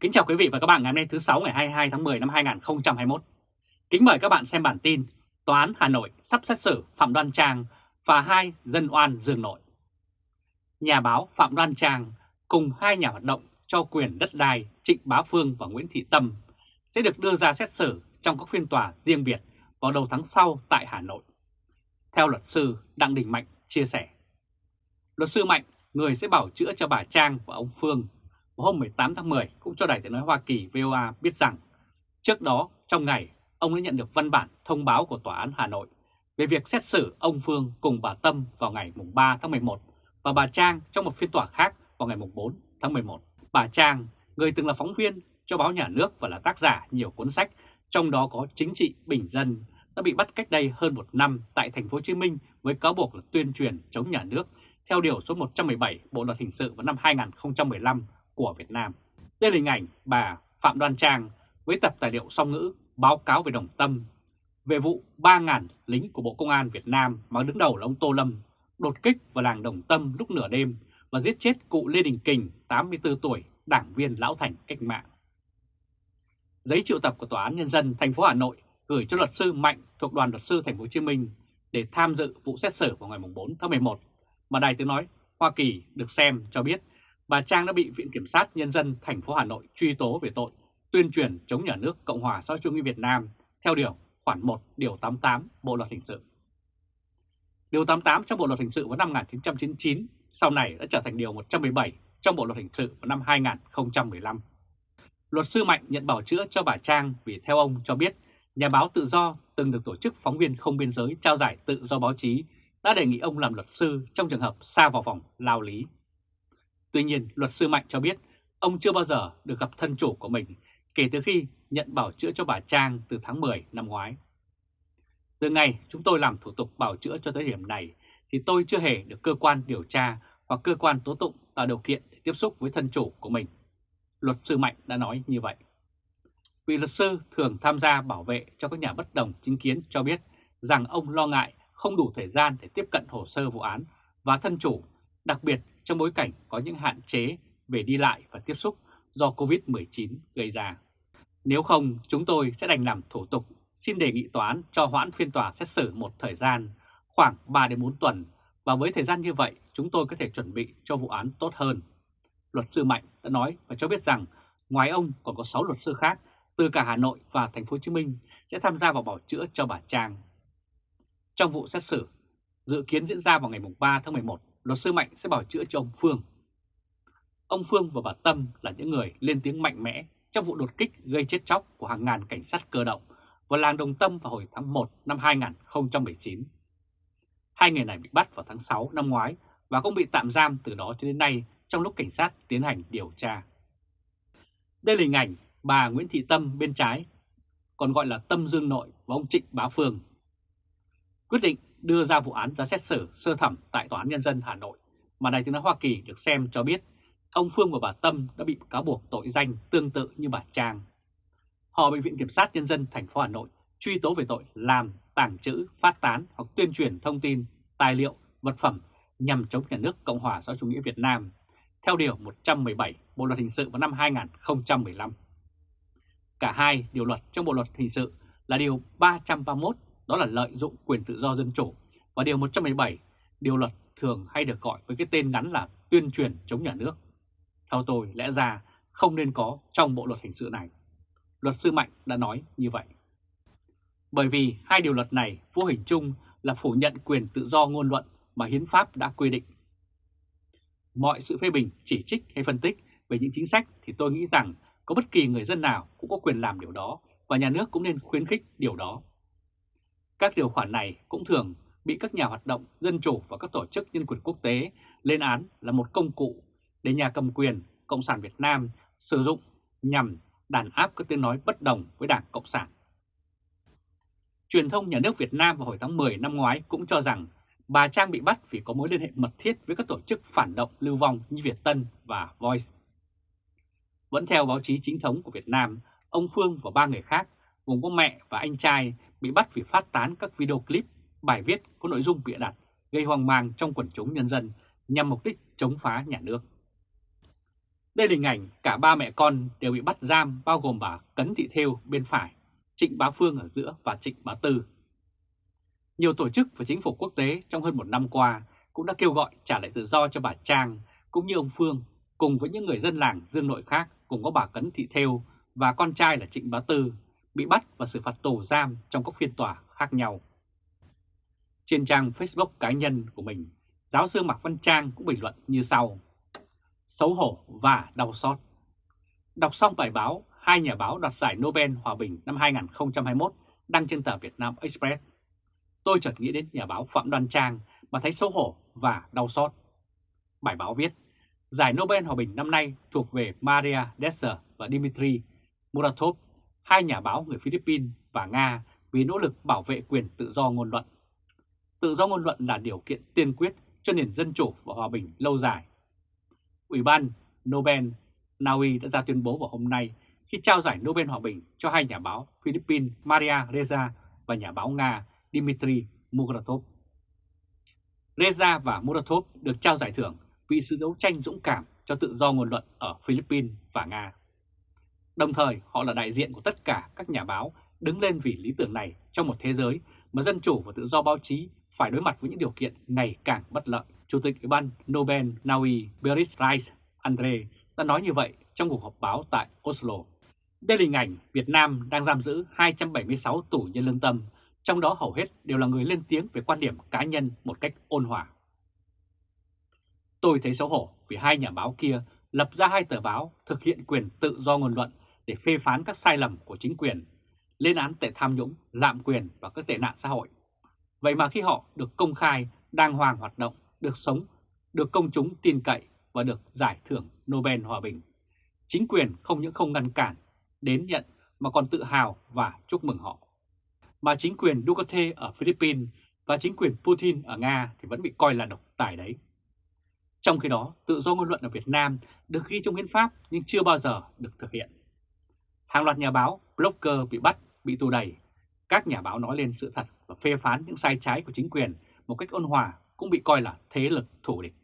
Kính chào quý vị và các bạn ngày hôm nay thứ 6 ngày 22 tháng 10 năm 2021. Kính mời các bạn xem bản tin Tòa án Hà Nội sắp xét xử Phạm Đoan Trang và hai dân oan dương nội. Nhà báo Phạm Đoan Trang cùng hai nhà hoạt động cho quyền đất đai Trịnh Bá Phương và Nguyễn Thị Tâm sẽ được đưa ra xét xử trong các phiên tòa riêng biệt vào đầu tháng sau tại Hà Nội. Theo luật sư Đặng Đình Mạnh chia sẻ, luật sư Mạnh, người sẽ bảo chữa cho bà Trang và ông Phương vào hôm 18 tháng 10 cũng cho Đài tiếng nói Hoa Kỳ VOA biết rằng trước đó trong ngày ông đã nhận được văn bản thông báo của Tòa án Hà Nội về việc xét xử ông Phương cùng bà Tâm vào ngày 3 tháng 11 và bà Trang trong một phiên tòa khác vào ngày 4 tháng 11. Bà Trang, người từng là phóng viên cho báo nhà nước và là tác giả nhiều cuốn sách, trong đó có Chính trị Bình Dân, đã bị bắt cách đây hơn một năm tại thành phố Hồ Chí Minh với cáo buộc là tuyên truyền chống nhà nước theo điều số 117 Bộ luật hình sự vào năm 2015 của Việt Nam. Đây là hình ảnh bà Phạm Đoan Trang với tập tài liệu song ngữ báo cáo về Đồng Tâm về vụ 3.000 lính của Bộ Công an Việt Nam mà đứng đầu là ông Tô Lâm đột kích vào làng Đồng Tâm lúc nửa đêm và giết chết cụ Lê Đình Kình, 84 tuổi, đảng viên lão thành cách mạng. Giấy triệu tập của Tòa án Nhân dân thành phố Hà Nội gửi cho luật sư Mạnh thuộc đoàn luật sư thành phố Hồ Chí Minh để tham dự vụ xét xử vào ngày 4 tháng 11 mà Đài Tiếng Nói Hoa Kỳ được xem cho biết bà Trang đã bị Viện Kiểm sát Nhân dân thành phố Hà Nội truy tố về tội tuyên truyền chống nhà nước Cộng hòa xã hội chủ nghĩa Việt Nam theo điều khoản 1 điều 88 Bộ luật hình sự. Điều 88 trong Bộ luật hình sự vào năm 1999 sau này đã trở thành điều 117 trong Bộ luật hình sự vào năm 2015. Luật sư Mạnh nhận bảo chữa cho bà Trang vì, theo ông cho biết, nhà báo tự do từng được tổ chức phóng viên không biên giới trao giải tự do báo chí, đã đề nghị ông làm luật sư trong trường hợp xa vào vòng lao lý. Tuy nhiên, luật sư Mạnh cho biết ông chưa bao giờ được gặp thân chủ của mình kể từ khi nhận bảo chữa cho bà Trang từ tháng 10 năm ngoái. Từ ngày chúng tôi làm thủ tục bảo chữa cho tới điểm này thì tôi chưa hề được cơ quan điều tra hoặc cơ quan tố tụng tạo điều kiện để tiếp xúc với thân chủ của mình. Luật sư Mạnh đã nói như vậy. Vị luật sư thường tham gia bảo vệ cho các nhà bất đồng chính kiến cho biết rằng ông lo ngại không đủ thời gian để tiếp cận hồ sơ vụ án và thân chủ, đặc biệt trong bối cảnh có những hạn chế về đi lại và tiếp xúc do COVID-19 gây ra. Nếu không, chúng tôi sẽ đành làm thủ tục xin đề nghị tòa án cho hoãn phiên tòa xét xử một thời gian, khoảng 3 đến 4 tuần, và với thời gian như vậy, chúng tôi có thể chuẩn bị cho vụ án tốt hơn. Luật sư Mạnh đã nói và cho biết rằng ngoài ông còn có 6 luật sư khác từ cả Hà Nội và Thành phố Hồ Chí Minh sẽ tham gia vào bảo chữa cho bà Trang. Trong vụ xét xử dự kiến diễn ra vào ngày 3 tháng 11, luật sư Mạnh sẽ bảo chữa cho ông Phương. Ông Phương và bà Tâm là những người lên tiếng mạnh mẽ trong vụ đột kích gây chết chóc của hàng ngàn cảnh sát cơ động vào làng Đồng Tâm vào hồi tháng 1 năm 2019. Hai người này bị bắt vào tháng 6 năm ngoái và cũng bị tạm giam từ đó cho đến nay trong lúc cảnh sát tiến hành điều tra. Đây là hình ảnh bà Nguyễn Thị Tâm bên trái, còn gọi là Tâm Dương Nội và ông Trịnh Bá Phương. Quyết định đưa ra vụ án ra xét xử sơ thẩm tại Tòa án Nhân dân Hà Nội mà Đài tiếng nói Hoa Kỳ được xem cho biết ông Phương và bà Tâm đã bị cáo buộc tội danh tương tự như bà Trang. Họ bị Viện Kiểm sát Nhân dân thành phố Hà Nội truy tố về tội làm, tàng trữ, phát tán hoặc tuyên truyền thông tin, tài liệu, vật phẩm nhằm chống nhà nước Cộng hòa xã chủ nghĩa Việt Nam theo Điều 117 Bộ Luật Hình sự vào năm 2015. Cả hai điều luật trong Bộ Luật Hình sự là Điều 331 đó là lợi dụng quyền tự do dân chủ và Điều 117 Điều luật thường hay được gọi với cái tên ngắn là tuyên truyền chống nhà nước. Theo tôi lẽ ra không nên có trong Bộ Luật Hình sự này. Luật sư Mạnh đã nói như vậy. Bởi vì hai điều luật này vô hình chung là phủ nhận quyền tự do ngôn luận mà hiến pháp đã quy định. Mọi sự phê bình, chỉ trích hay phân tích về những chính sách thì tôi nghĩ rằng có bất kỳ người dân nào cũng có quyền làm điều đó và nhà nước cũng nên khuyến khích điều đó. Các điều khoản này cũng thường bị các nhà hoạt động dân chủ và các tổ chức nhân quyền quốc tế lên án là một công cụ để nhà cầm quyền Cộng sản Việt Nam sử dụng nhằm đàn áp các tiếng nói bất đồng với Đảng Cộng sản. Truyền thông nhà nước Việt Nam vào hồi tháng 10 năm ngoái cũng cho rằng bà Trang bị bắt vì có mối liên hệ mật thiết với các tổ chức phản động lưu vong như Việt Tân và Voice. Vẫn theo báo chí chính thống của Việt Nam, ông Phương và ba người khác, gồm có mẹ và anh trai, bị bắt vì phát tán các video clip, bài viết có nội dung bịa đặt, gây hoang mang trong quần chúng nhân dân nhằm mục đích chống phá nhà nước. Đây là hình ảnh cả ba mẹ con đều bị bắt giam bao gồm bà Cấn Thị Thêu bên phải, Trịnh Bá Phương ở giữa và Trịnh Bá Tư. Nhiều tổ chức và chính phủ quốc tế trong hơn một năm qua cũng đã kêu gọi trả lại tự do cho bà Trang cũng như ông Phương cùng với những người dân làng Dương Nội khác cùng có bà Cấn Thị Thêu và con trai là Trịnh Bá Tư bị bắt và xử phạt tù giam trong các phiên tòa khác nhau. Trên trang Facebook cá nhân của mình, giáo sư Mạc Văn Trang cũng bình luận như sau. Xấu hổ và đau xót. Đọc xong bài báo, hai nhà báo đoạt giải Nobel Hòa bình năm 2021 đăng trên tờ Việt Nam Express. Tôi chợt nghĩ đến nhà báo Phạm Đoan Trang mà thấy xấu hổ và đau xót. Bài báo viết, giải Nobel Hòa bình năm nay thuộc về Maria Desser và Dmitry Muratov, hai nhà báo người Philippines và Nga vì nỗ lực bảo vệ quyền tự do ngôn luận. Tự do ngôn luận là điều kiện tiên quyết cho nền dân chủ và hòa bình lâu dài. Ủy ban Nobel Na Uy đã ra tuyên bố vào hôm nay khi trao giải Nobel Hòa bình cho hai nhà báo Philippines Maria Reza và nhà báo Nga Dmitry Muratov. Reza và Muratov được trao giải thưởng vì sự đấu tranh dũng cảm cho tự do ngôn luận ở Philippines và Nga. Đồng thời, họ là đại diện của tất cả các nhà báo đứng lên vì lý tưởng này trong một thế giới mà dân chủ và tự do báo chí phải đối mặt với những điều kiện ngày càng bất lợi. Chủ tịch Ủy ban Nobel Naui Berit Rice Andre đã nói như vậy trong cuộc họp báo tại Oslo. Đây là hình ảnh Việt Nam đang giam giữ 276 tù nhân lương tâm, trong đó hầu hết đều là người lên tiếng về quan điểm cá nhân một cách ôn hòa. Tôi thấy xấu hổ vì hai nhà báo kia lập ra hai tờ báo thực hiện quyền tự do ngôn luận để phê phán các sai lầm của chính quyền, lên án tệ tham nhũng, lạm quyền và các tệ nạn xã hội. Vậy mà khi họ được công khai, đàng hoàng hoạt động, được sống, được công chúng tin cậy và được giải thưởng Nobel Hòa Bình, chính quyền không những không ngăn cản, đến nhận mà còn tự hào và chúc mừng họ. Mà chính quyền Duterte ở Philippines và chính quyền Putin ở Nga thì vẫn bị coi là độc tài đấy. Trong khi đó, tự do ngôn luận ở Việt Nam được ghi trong hiến pháp nhưng chưa bao giờ được thực hiện. Hàng loạt nhà báo, blogger bị bắt, bị tù đầy. Các nhà báo nói lên sự thật và phê phán những sai trái của chính quyền một cách ôn hòa cũng bị coi là thế lực thủ địch.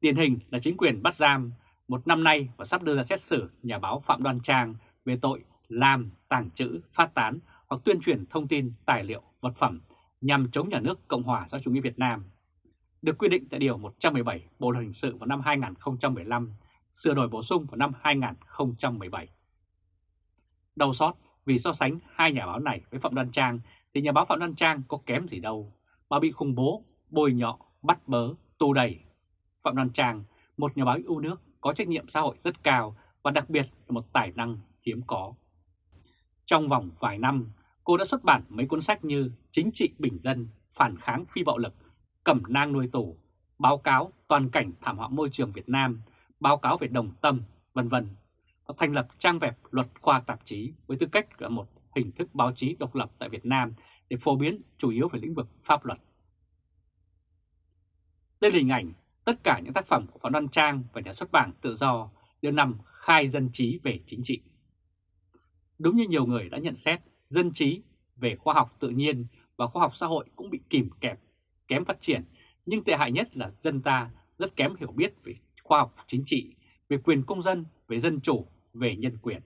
Điển hình là chính quyền bắt giam một năm nay và sắp đưa ra xét xử nhà báo Phạm Đoan Trang về tội làm, tàng trữ, phát tán hoặc tuyên truyền thông tin, tài liệu, vật phẩm nhằm chống nhà nước Cộng hòa xã chủ nghĩa Việt Nam. Được quy định tại Điều 117 Bộ Luật Hình sự vào năm 2015, sửa đổi bổ sung vào năm 2017. Đau xót vì so sánh hai nhà báo này với Phạm Đoan Trang thì nhà báo Phạm Đoan Trang có kém gì đâu mà bị khủng bố, bôi nhọ, bắt bớ, tù đầy. Phạm Đoan Trang, một nhà báo yêu nước có trách nhiệm xã hội rất cao và đặc biệt là một tài năng hiếm có. Trong vòng vài năm, cô đã xuất bản mấy cuốn sách như Chính trị bình dân, Phản kháng phi bạo lực, Cẩm nang nuôi tù, Báo cáo toàn cảnh thảm họa môi trường Việt Nam, Báo cáo về đồng tâm, vân vân và thành lập trang web luật khoa tạp chí với tư cách là một hình thức báo chí độc lập tại Việt Nam để phổ biến chủ yếu về lĩnh vực pháp luật. Đây là hình ảnh tất cả những tác phẩm của Phạm Đoan Trang và nhà xuất bản tự do đều nằm khai dân trí về chính trị. Đúng như nhiều người đã nhận xét, dân trí về khoa học tự nhiên và khoa học xã hội cũng bị kìm kẹp, kém phát triển, nhưng tệ hại nhất là dân ta rất kém hiểu biết về khoa học chính trị, về quyền công dân, về dân chủ, về nhân quyền.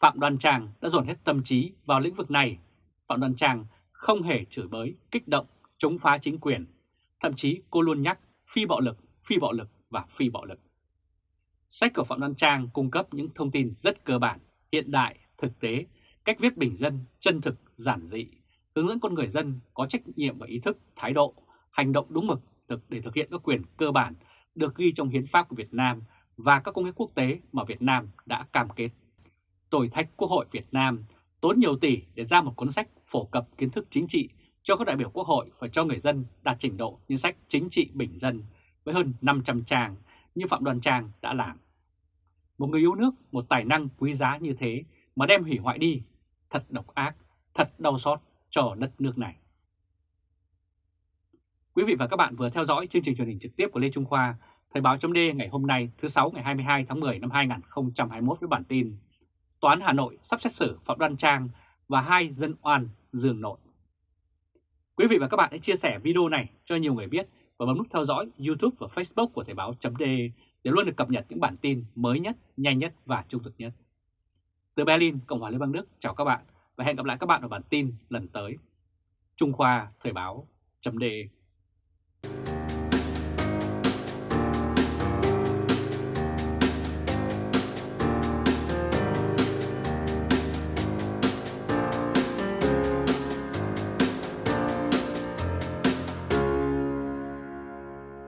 Phạm Đoan Trang đã dồn hết tâm trí vào lĩnh vực này. Phạm Đoan Trang không hề chửi bới, kích động, chống phá chính quyền. Thậm chí cô luôn nhắc phi bạo lực, phi bạo lực và phi bạo lực. Sách của Phạm Đoan Trang cung cấp những thông tin rất cơ bản, hiện đại, thực tế, cách viết bình dân, chân thực, giản dị, hướng dẫn con người dân có trách nhiệm và ý thức, thái độ, hành động đúng mực thực để thực hiện các quyền cơ bản được ghi trong hiến pháp của Việt Nam và các công ước quốc tế mà Việt Nam đã cam kết. Tôi thách Quốc hội Việt Nam tốn nhiều tỷ để ra một cuốn sách phổ cập kiến thức chính trị cho các đại biểu Quốc hội và cho người dân đạt trình độ như sách chính trị bình dân với hơn 500 trang như Phạm Đoàn Trang đã làm. Một người yêu nước, một tài năng quý giá như thế mà đem hủy hoại đi, thật độc ác, thật đau xót cho đất nước này. Quý vị và các bạn vừa theo dõi chương trình truyền hình trực tiếp của Lê Trung Khoa, Thời báo chấm ngày hôm nay thứ Sáu ngày 22 tháng 10 năm 2021 với bản tin Tòa án Hà Nội sắp xét xử Phạm Đoan Trang và hai dân oan dương nội. Quý vị và các bạn hãy chia sẻ video này cho nhiều người biết và bấm nút theo dõi YouTube và Facebook của Thời báo chấm để để luôn được cập nhật những bản tin mới nhất, nhanh nhất và trung thực nhất. Từ Berlin, Cộng hòa Liên bang Đức, chào các bạn và hẹn gặp lại các bạn ở bản tin lần tới. Trung Khoa Thời báo chấm